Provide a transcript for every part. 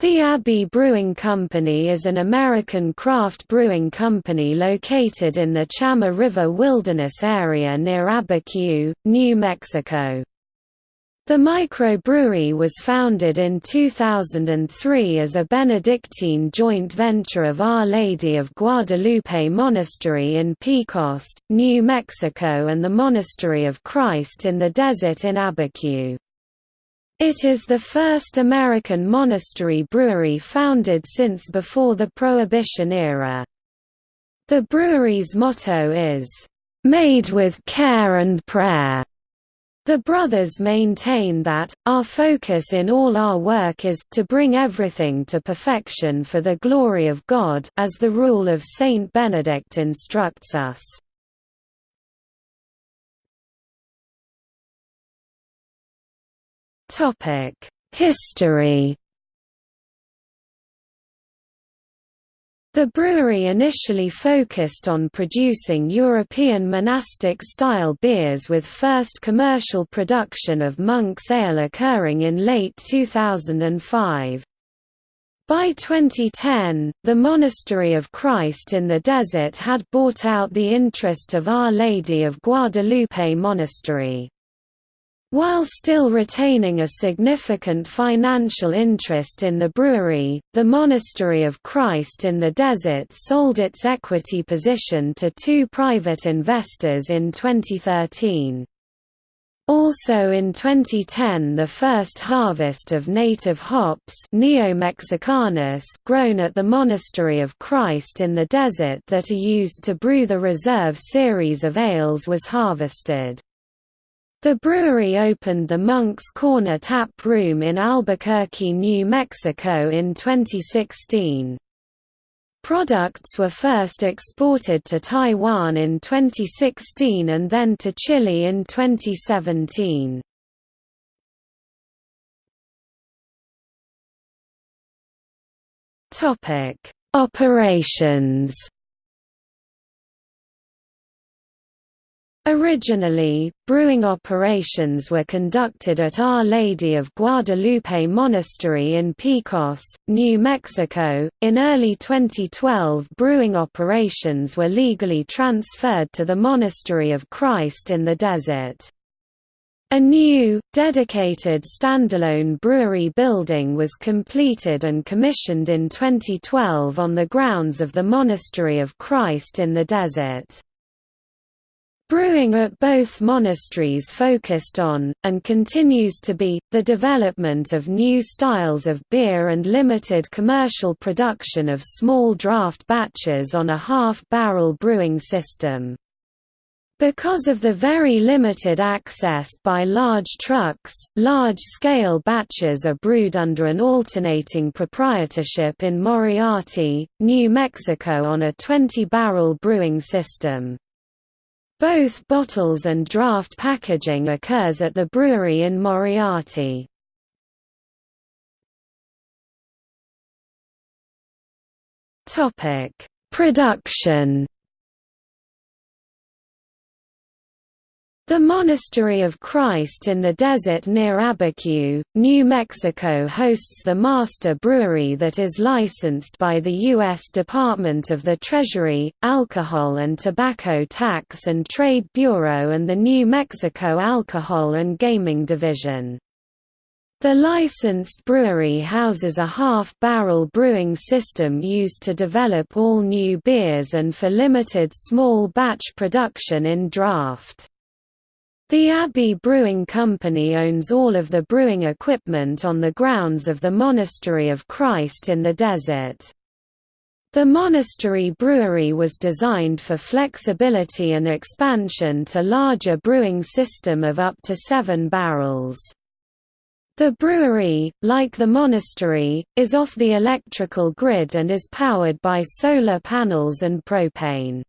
The Abbey Brewing Company is an American craft brewing company located in the Chama River Wilderness area near Abiquiu, New Mexico. The microbrewery was founded in 2003 as a Benedictine joint venture of Our Lady of Guadalupe Monastery in Pecos, New Mexico and the Monastery of Christ in the Desert in Abiquiu. It is the first American monastery brewery founded since before the Prohibition era. The brewery's motto is, "...made with care and prayer." The brothers maintain that, our focus in all our work is to bring everything to perfection for the glory of God as the rule of Saint Benedict instructs us. History The brewery initially focused on producing European monastic-style beers with first commercial production of Monk's Ale occurring in late 2005. By 2010, the Monastery of Christ in the Desert had bought out the interest of Our Lady of Guadalupe Monastery. While still retaining a significant financial interest in the brewery, the Monastery of Christ in the Desert sold its equity position to two private investors in 2013. Also in 2010 the first harvest of native hops grown at the Monastery of Christ in the Desert that are used to brew the Reserve series of ales was harvested. The brewery opened the Monk's Corner tap room in Albuquerque, New Mexico in 2016. Products were first exported to Taiwan in 2016 and then to Chile in 2017. Operations Originally, brewing operations were conducted at Our Lady of Guadalupe Monastery in Pecos, New Mexico. In early 2012, brewing operations were legally transferred to the Monastery of Christ in the Desert. A new, dedicated standalone brewery building was completed and commissioned in 2012 on the grounds of the Monastery of Christ in the Desert. Brewing at both monasteries focused on, and continues to be, the development of new styles of beer and limited commercial production of small draft batches on a half-barrel brewing system. Because of the very limited access by large trucks, large-scale batches are brewed under an alternating proprietorship in Moriarty, New Mexico on a 20-barrel brewing system. Both bottles and draft packaging occurs at the brewery in Moriarty. Topic: Production The Monastery of Christ in the Desert near Abiquiu, New Mexico hosts the master brewery that is licensed by the U.S. Department of the Treasury, Alcohol and Tobacco Tax and Trade Bureau and the New Mexico Alcohol and Gaming Division. The licensed brewery houses a half-barrel brewing system used to develop all new beers and for limited small batch production in draft. The Abbey Brewing Company owns all of the brewing equipment on the grounds of the Monastery of Christ in the Desert. The monastery brewery was designed for flexibility and expansion to larger brewing system of up to seven barrels. The brewery, like the monastery, is off the electrical grid and is powered by solar panels and propane.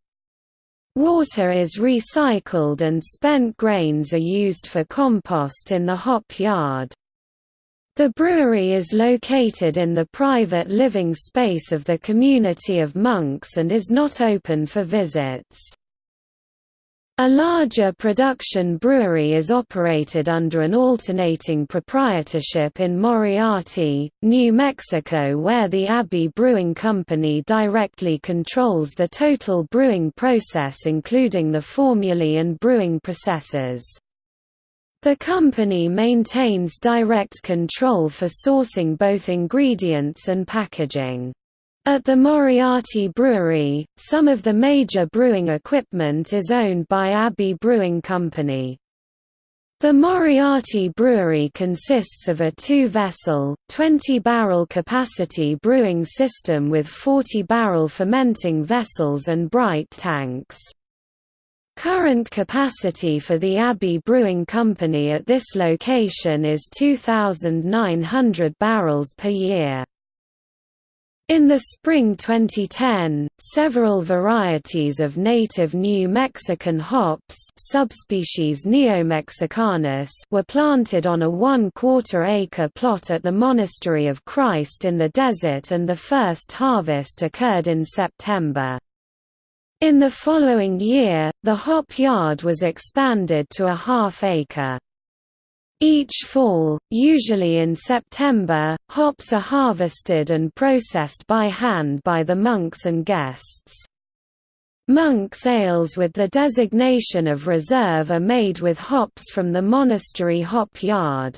Water is recycled and spent grains are used for compost in the hop yard. The brewery is located in the private living space of the community of monks and is not open for visits. A larger production brewery is operated under an alternating proprietorship in Moriarty, New Mexico where the Abbey Brewing Company directly controls the total brewing process including the formulae and brewing processes. The company maintains direct control for sourcing both ingredients and packaging. At the Moriarty Brewery, some of the major brewing equipment is owned by Abbey Brewing Company. The Moriarty Brewery consists of a two-vessel, 20-barrel capacity brewing system with 40-barrel fermenting vessels and bright tanks. Current capacity for the Abbey Brewing Company at this location is 2,900 barrels per year. In the spring 2010, several varieties of native New Mexican hops subspecies Neomexicanus were planted on a one-quarter acre plot at the Monastery of Christ in the Desert and the first harvest occurred in September. In the following year, the hop yard was expanded to a half acre. Each fall, usually in September, hops are harvested and processed by hand by the monks and guests. Monk's ales with the designation of reserve are made with hops from the monastery hop yard.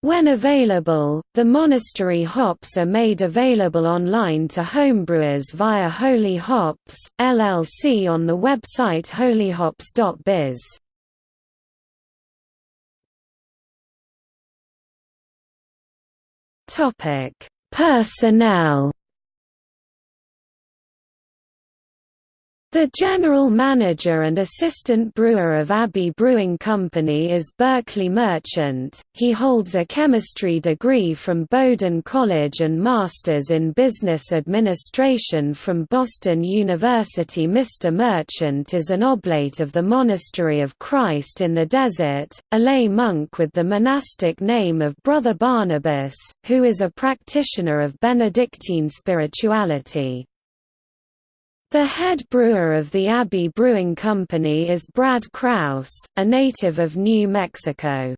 When available, the monastery hops are made available online to homebrewers via Holy Hops, LLC on the website holyhops.biz. Topic: Personnel The general manager and assistant brewer of Abbey Brewing Company is Berkeley Merchant. He holds a chemistry degree from Bowdoin College and masters in business administration from Boston University. Mr. Merchant is an oblate of the Monastery of Christ in the Desert, a lay monk with the monastic name of Brother Barnabas, who is a practitioner of Benedictine spirituality. The head brewer of the Abbey Brewing Company is Brad Kraus, a native of New Mexico.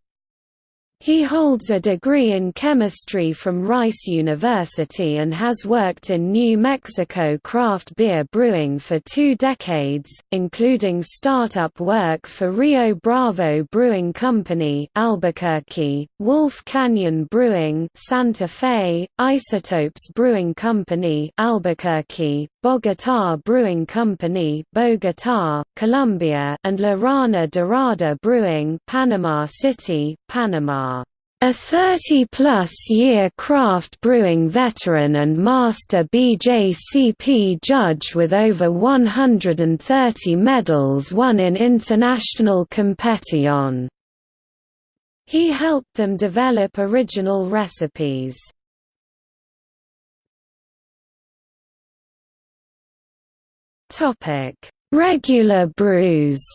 He holds a degree in chemistry from Rice University and has worked in New Mexico craft beer brewing for two decades, including startup work for Rio Bravo Brewing Company Albuquerque, Wolf Canyon Brewing Santa Fe, Isotopes Brewing Company Albuquerque, Bogotá Brewing Company Bogotá, Colombia and La Rana Dorada Brewing Panama City, Panama. A 30-plus year craft brewing veteran and master BJCP judge with over 130 medals won in international competition. He helped them develop original recipes. Regular brews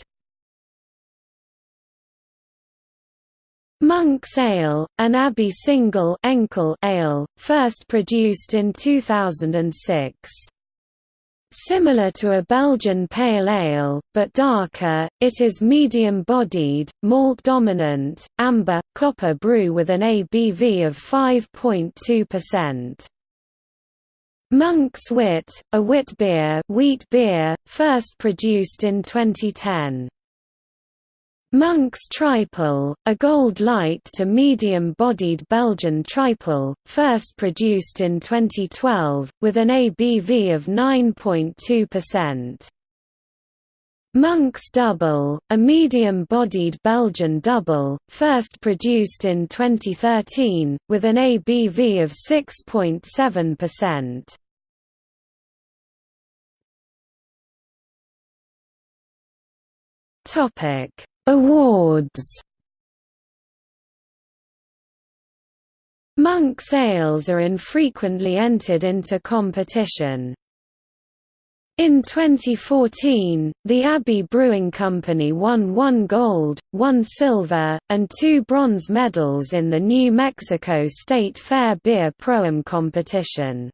Monk's Ale, an Abbey single Enkel ale, first produced in 2006. Similar to a Belgian pale ale, but darker, it is medium-bodied, malt-dominant, amber, copper brew with an ABV of 5.2%. Monk's Wit, a wit beer, wheat beer, first produced in 2010. Monk's Tripel, a gold light to medium-bodied Belgian tripel, first produced in 2012, with an ABV of 9.2%. Monk's Double, a medium-bodied Belgian double, first produced in 2013, with an ABV of 6.7%. Topic Awards Monk's ales are infrequently entered into competition. In 2014, the Abbey Brewing Company won one gold, one silver, and two bronze medals in the New Mexico State Fair Beer Pro-Am competition.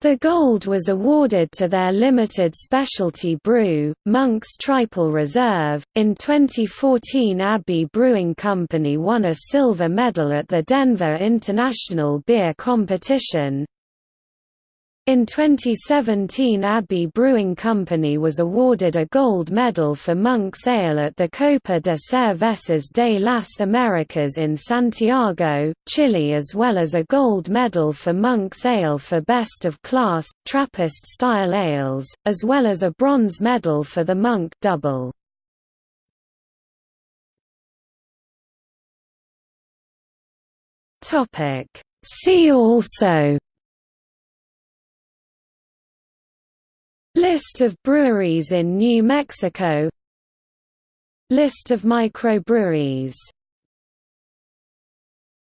The gold was awarded to their limited specialty brew, Monk's Triple Reserve. In 2014, Abbey Brewing Company won a silver medal at the Denver International Beer Competition. In 2017 Abbey Brewing Company was awarded a gold medal for Monk's Ale at the Copa de Cervezas de las Americas in Santiago, Chile as well as a gold medal for Monk's Ale for Best of Class, Trappist-style ales, as well as a bronze medal for the Monk Double. See also List of breweries in New Mexico. List of microbreweries